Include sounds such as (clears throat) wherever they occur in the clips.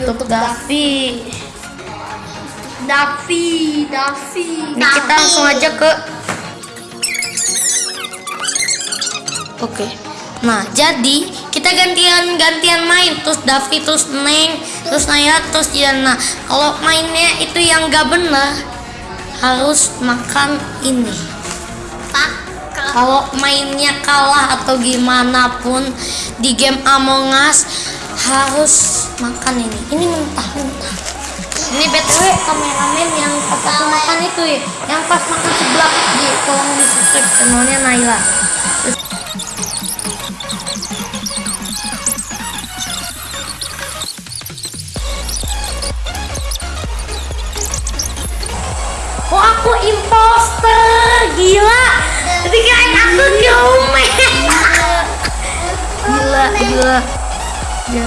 Untuk Davi. Davi, Davi. Ini kita langsung aja ke Oke. Nah, jadi kita gantian gantian main terus Davi terus Neng terus Naya terus Diana. Kalau mainnya itu yang gak benar harus makan ini. Pak, Kalau mainnya kalah atau gimana pun di game Among Us harus makan ini. Ini mentah-mentah. Ini btw kameramen yang pas aku makan itu ya, yang pas makan sebelah di tolong di subscribe channelnya Naila. Oh aku imposter gila Jadi kirain aku Kyume Gila gila Ya. (laughs)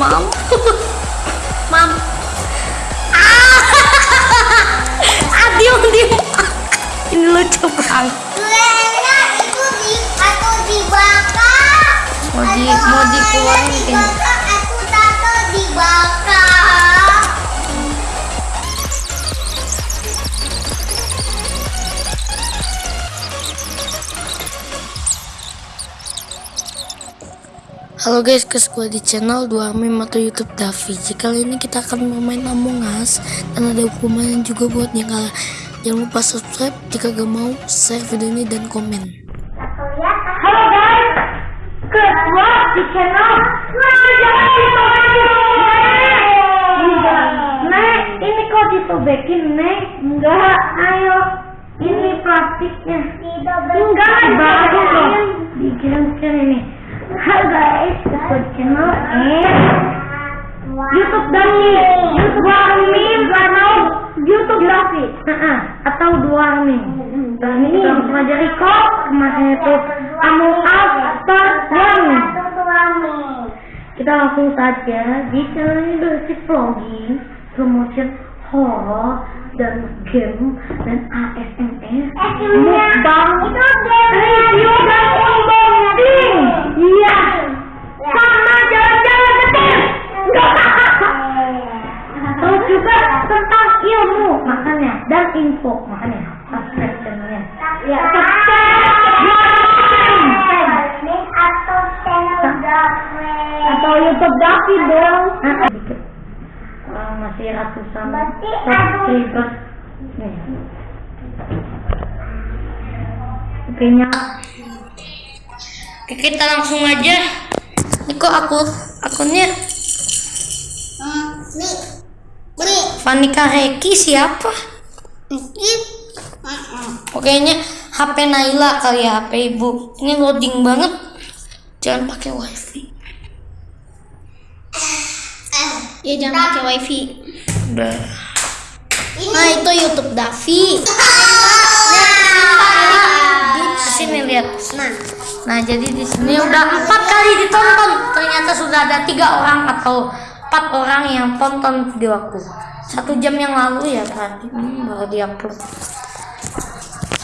Mam. Mam. Ah. (laughs) Diem Ini lucu banget. Mau di mau dikeluarin Dibakar, aku tato dibakar. Halo guys, ke di channel 2 meme atau YouTube Davi. Jika kali ini kita akan bermain Among Us dan ada hukuman juga buat yang kalah. Jangan lupa subscribe jika gak mau share video ini dan komen. Halo guys, kedua di channel. Nek, ini kok disobekin, Nek? Enggak, ayo. Ini plastiknya. Enggak, bagus loh. Dikirim-kirim ini. Halo guys, ke channel eh YouTube Davi, YouTube Davi, mau YouTube Davi, atau dua nih. Dan ini langsung aja record kemarin itu Us Part One. Kita langsung saja di channel ini berisi vlogging, promotion horror dan game dan ASMR, mukbang, review dan. Iya, sama jalan-jalan ke tim. Terus juga tentang ilmu makanya dan info makanya subscribe channelnya. Ya, subscribe. atau. Atau YouTube Davi dong. Dikit. Orang masih ratusan Berarti subscribers. Oke. Oke kita langsung aja. Ini kok aku akunnya Hmm, nih, nih, Vanika Reki siapa? nih. Oh, kayaknya HP Naila kali ya HP ibu. Ini loading banget. Jangan pakai wifi. Ya jangan pakai wifi. Udah. Nah itu YouTube Davi. (laughs) Sini lihat. Nah, nah jadi di sini udah empat kali ditonton. Ternyata sudah ada tiga orang atau empat orang yang tonton video aku. Satu jam yang lalu ya tadi hmm, baru diupload.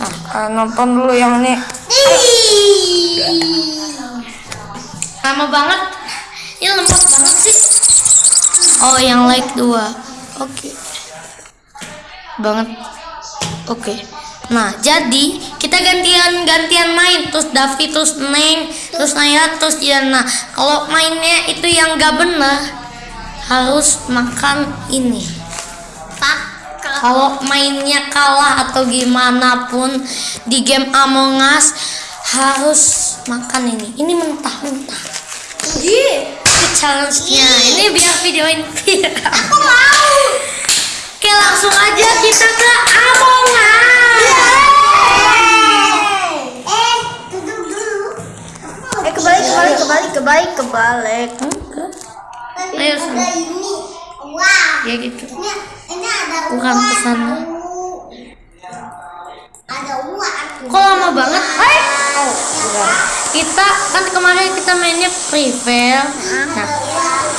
Nah, kalian nonton dulu yang ini. Lama banget. Ini lembut banget sih. Oh, yang like dua. Oke. Banget. Oke. Nah, jadi kita gantian gantian main terus Davi terus Neng terus Naya terus Diana. Kalau mainnya itu yang gak benar harus makan ini. Pak, Kalau mainnya kalah atau gimana pun di game Among Us harus makan ini. Ini mentah-mentah. Itu challenge-nya. Ini biar video ini viral. aku mau. Kebalik, kebalik. Enggak. Ayo, sana. ini. Wah. Ya gitu. Ini, ini ada Bukan ke sana. Ada uang. Kok lama banget? Hai. Kita kan kemarin kita mainnya free fire. Nah,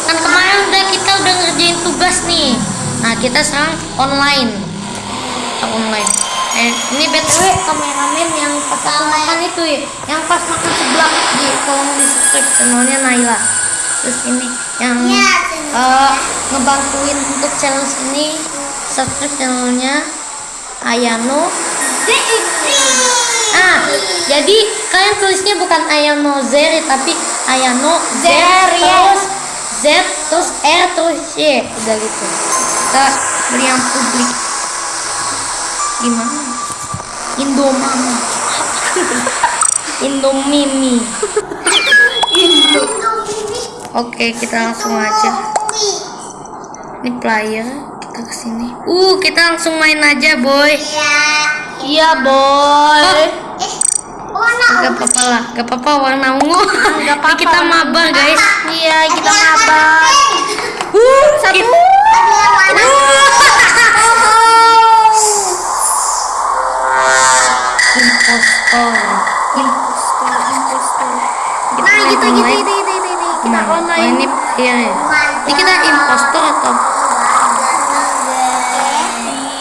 kan kemarin udah kita udah ngerjain tugas nih. Nah, kita sekarang online. Kita online. Eh, ini btw kameramen yang pas aku makan itu ya, yang pas makan sebelah di tolong di subscribe channelnya Naila. Terus ini yang Iya, eh, ngebantuin untuk challenge ini subscribe channelnya Ayano. Ah, jadi kalian tulisnya bukan Ayano Zeri tapi Ayano Zeri terus Z terus R terus Y udah gitu. Kita beli yang publik. Gimana? Indomama. Indomimi. Oke, kita langsung aja. Ini player, kita ke sini. Uh, kita langsung main aja, boy. Ya. Iya, boy. Eh, warna Gak apa-apa lah, gak apa-apa warna ungu. Gak apa-apa, kita warna maba, guys. Iya, kita mabar. Uh, satu. Ada yang warna Impostor. Impostor, impostor. Kita Nah, gitu, gitu, gitu, gitu, gitu, gitu. Kita Nah, online. ini iya ya. Ini kita impostor atau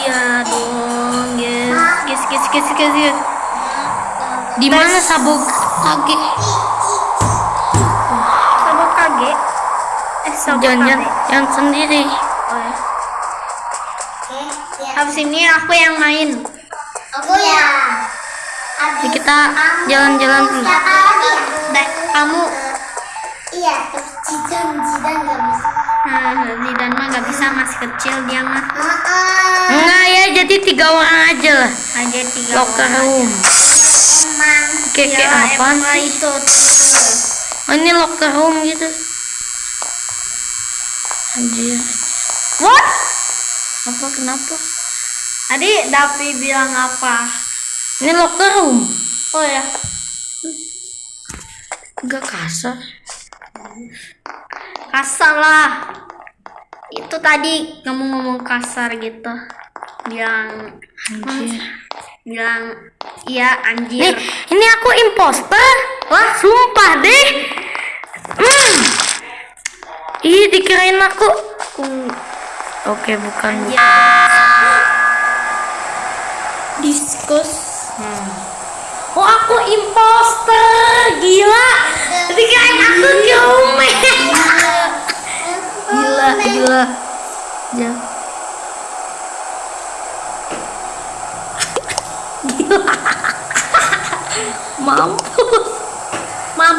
Iya dong, guys. Guys, guys, guys, guys, di mana sabuk kage? Sabuk kage. Eh, sabuk Jangan-jangan kage. yang sendiri. Oh, ya. Habis ini aku yang main. Kita jalan-jalan? Dek, kamu Iya, terus Jidan, Jidan gak bisa. Nah, Zidan mah gak bisa masih kecil dia mah Heeh. Enggak ya, jadi tiga orang aja lah. aja tiga Locker orang. room. Kayak kayak Ya, emang sih? itu Oh, ini locker room gitu. Anjir. What? Apa kenapa? Tadi Davi bilang apa? Ini locker room. Oh ya, Enggak kasar. kasar lah. Itu tadi kamu ngomong kasar gitu. Bilang Anjir. bilang iya anjir. Nih, ini aku imposter. Wah, sumpah deh. Hmm. Ih, dikirain aku. Uh. Oke, bukan. Anjir. Diskus. Oh, aku imposter. Gila. Dikirain aku kiume. gila, gila. Ya. Gila. Mampus. Mam.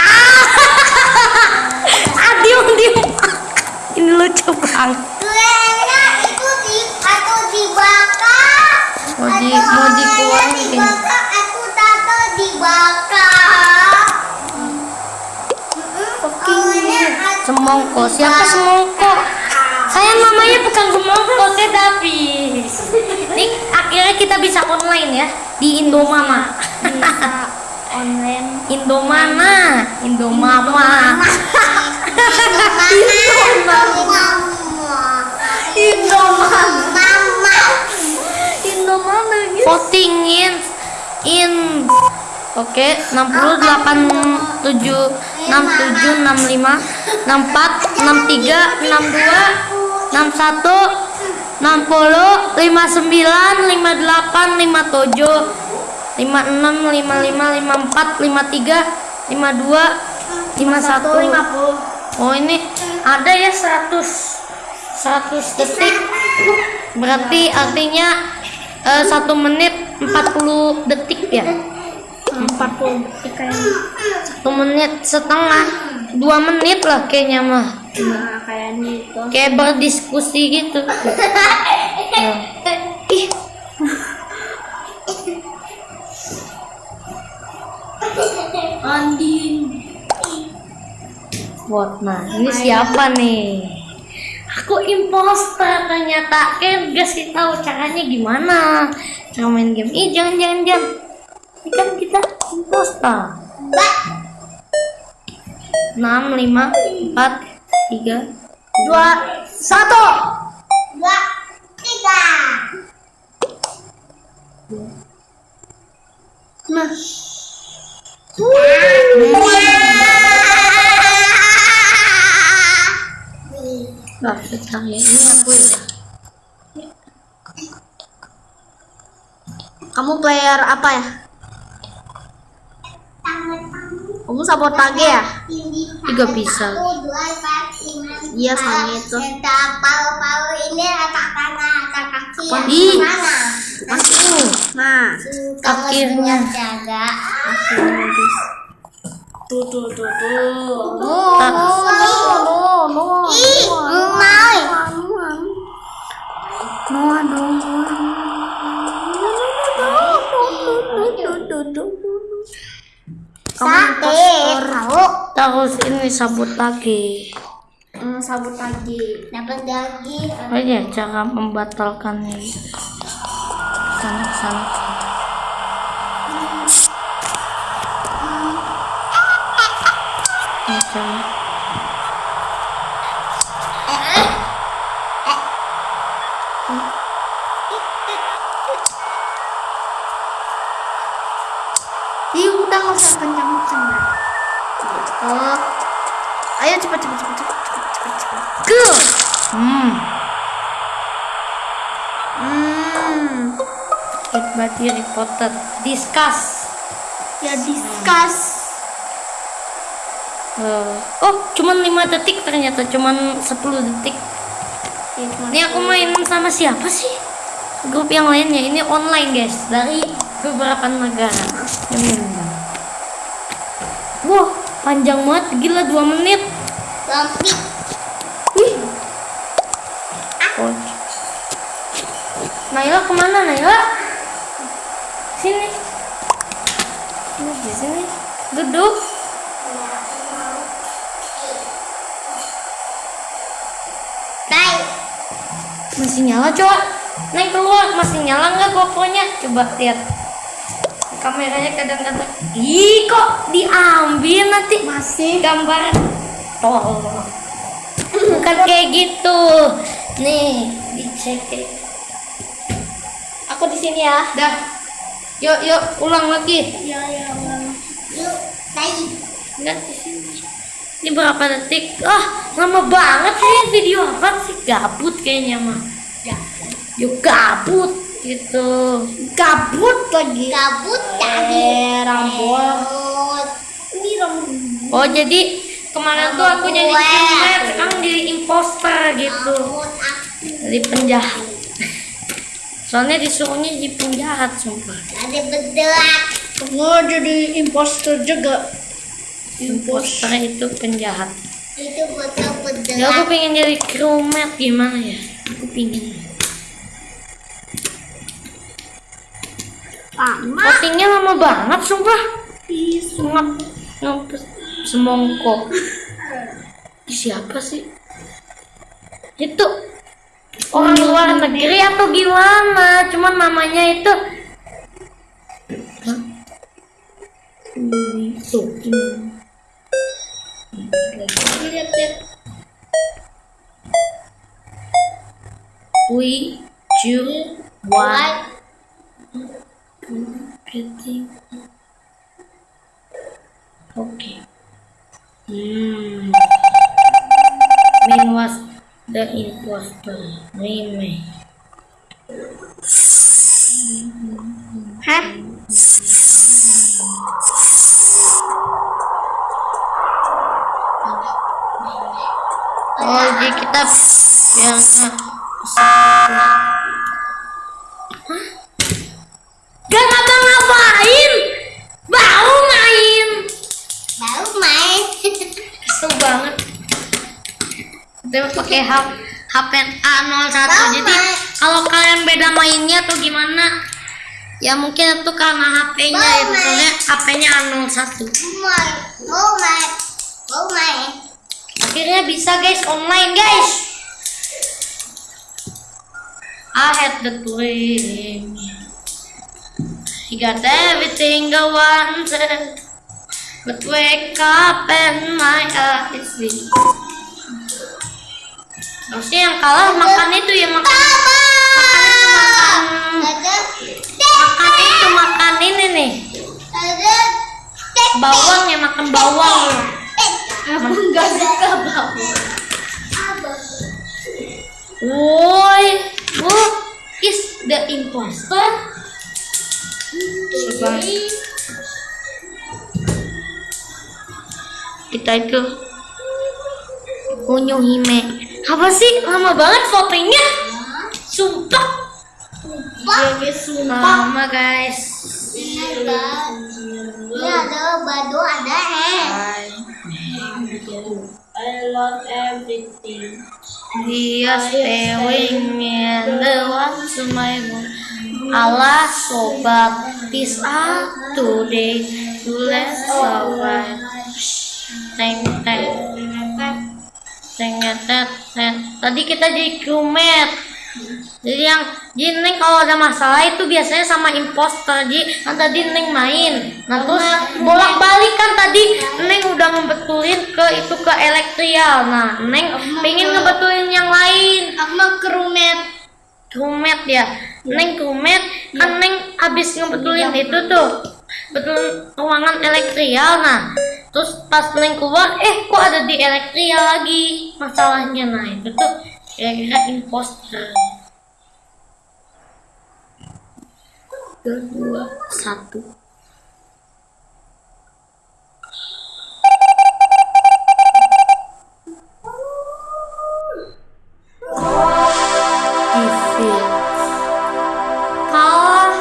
Ah. (laughs) ah, diem, diem. Ini lucu banget. Di- mau dikeluarin aku tato dibakar. Aku Semongko. Siapa semongko? Saya namanya bukan semongko, saya Davis. Nih, akhirnya kita bisa online ya di Indomama. Online. Indomana, Indomama. Indomama. Mama. (laughs) Voting in in Oke, 60, 8, 7, 6, 7, 65, 64, 63, 62, 61, 60, 59, 58, 57, 56, 57, 55, 54, 53, 52, 51. 51. Oh ini ada ya 100 100 detik. Berarti artinya eh, satu menit 40 detik ya. 40 detik kayaknya. Satu menit setengah. Dua menit lah kayaknya mah. Nah, kayaknya itu. Kayak berdiskusi gitu. (laughs) Andin. What nah, ini siapa nih? Aku imposter ternyata. Kayak kasih tahu caranya gimana cara main game. Ih, jangan jangan jangan. Ini kan kita imposter. 6 5 4 3 Dua, satu. Dua, tiga. Nah, Ya. Ini aku ya. Kamu player apa ya? Kamu sabotage ya? Juga bisa. Iya, sama itu. Ini atas tangan, atas kaki. Nah, Kamu Akhirnya. jaga. tuh tuh tuh tuh. Ah. no, no. Ih, Mai. Sate, kau Terus ini sabut lagi. Hmm, sabut lagi. dapat daging. Oh iya, cara membatalkannya. Sana, sana. Macam Ih, udah nggak usah kencang-kencang. Oh. Ayo cepat cepat cepat cepat cepat cepat cepat. Go. Hmm. Hmm. It body reported. Discuss. Ya discuss. Eh, oh, cuman 5 detik ternyata, cuman 10 detik. Ini aku main sama siapa sih? Grup yang lainnya. Ini online, guys. Dari beberapa negara. Hmm. Wah, panjang banget. Gila 2 menit. Lompik. Wih. Oh. Naila ke mana Naila? Sini. Di sini. Duduk. Baik. Masih nyala coba. Naik keluar masih nyala nggak GoPro-nya? Coba lihat. Kameranya kadang-kadang. Ih kok diambil nanti masih gambar. Oh. (clears throat) Bukan kayak gitu. Nih, dicek. Aku di sini ya. Dah. Yuk, yuk, ulang lagi. Ya ya. Yuk, baik. Enggak di sini. Ini berapa detik? Ah, lama banget sih video apa sih? Gabut kayaknya mah. Ya. Yuk gabut gitu. Gabut lagi. Kabut tadi. Eh, rambut. Rambut. Ini rambut. Oh, jadi kemarin tuh aku jadi kriminal, sekarang jadi imposter gitu. Jadi penjahat. Soalnya disuruhnya jadi penjahat sumpah. Ada bedak. Oh, jadi imposter juga. Imposter itu penjahat. Itu betul Ya aku pengen jadi crewmate gimana ya? Aku pengen. Lama. Lama banget sumpah. Ngap ngap semongkok. Ih, Siapa sih? Itu orang luar negeri atau gimana? Cuman namanya itu. Lihat, lihat. We, one, getting Okay. Hmm. Min was the imposter. Remain. Hah? Oh, jadi kita biar nggak Hah? Gak ngapa-ngapain, baru main. Baru main. Kesel banget. Kita pakai HP HP A01 Baru jadi kalau kalian beda mainnya tuh gimana? Ya mungkin itu karena HP-nya main. soalnya HP-nya A01. Main. Mau main. Mau main. Akhirnya bisa guys online guys. I had the dream. He got everything I wanted. But wake up and my eyes see. Harusnya yang kalah makan itu ya makan makan itu makan Ada. makan itu makan ini nih Ada. bawang ya makan bawang Aku nggak suka bawang. Woi, who is the imposter? Coba. Kita itu Unyu Hime. Apa sih? Lama banget votingnya. Sumpah. Ya guys, sumpah. Lama guys. Ini ada badu ada eh. I love everything. Dia staying and the one to my. Allah sobat peace out today to teng teng teng teng teng. Tadi kita jadi crewmate. Jadi yang jadi Neng kalau ada masalah itu biasanya sama imposter. Jadi kan tadi Neng main. Nah terus bolak balik kan tadi Neng udah ngebetulin ke itu ke elektrial. Nah Neng pengen ngebetulin yang lain. Aku mau kerumet. Crewmate ya? Neng crewmate? Kan Neng habis ngebetulin itu tuh Betul ruangan elektrial. Nah Terus pas Neng keluar eh kok ada di elektrial lagi Masalahnya nah itu tuh kira-kira imposter Tiga, dua, satu Defeat Kalah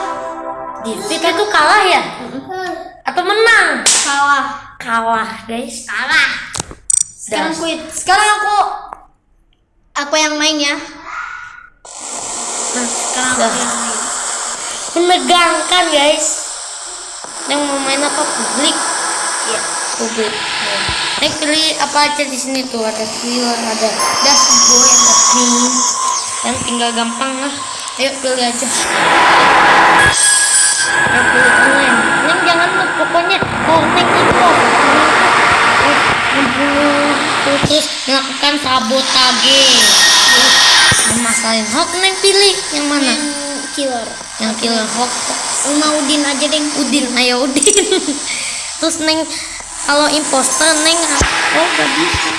Defeat itu kalah ya? Atau menang? Salah. Kalah guys Kalah Sekarang quit. Sekarang aku aku yang main ya. Nah, sekarang aku yang main. Menegangkan guys. Yang mau main apa publik? Ya, publik. Yang pilih apa aja di sini tuh ada thriller, ada dashboard, ada pink. Yang tinggal gampang lah. Ayo pilih aja. Ayo pilih online. Neng jangan lupa pokoknya oh neng itu membunuh terus melakukan sabotage. Masalahin Hawk neng pilih yang mana? Killer. yang killer Hawk Uma Udin aja deh. Udin ayo Udin (laughs) terus neng kalau imposter neng oh gak bisa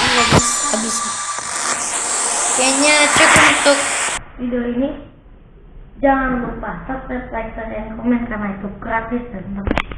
nggak bisa gak bisa kayaknya cukup untuk video ini jangan lupa subscribe like share dan komen karena itu gratis dan penting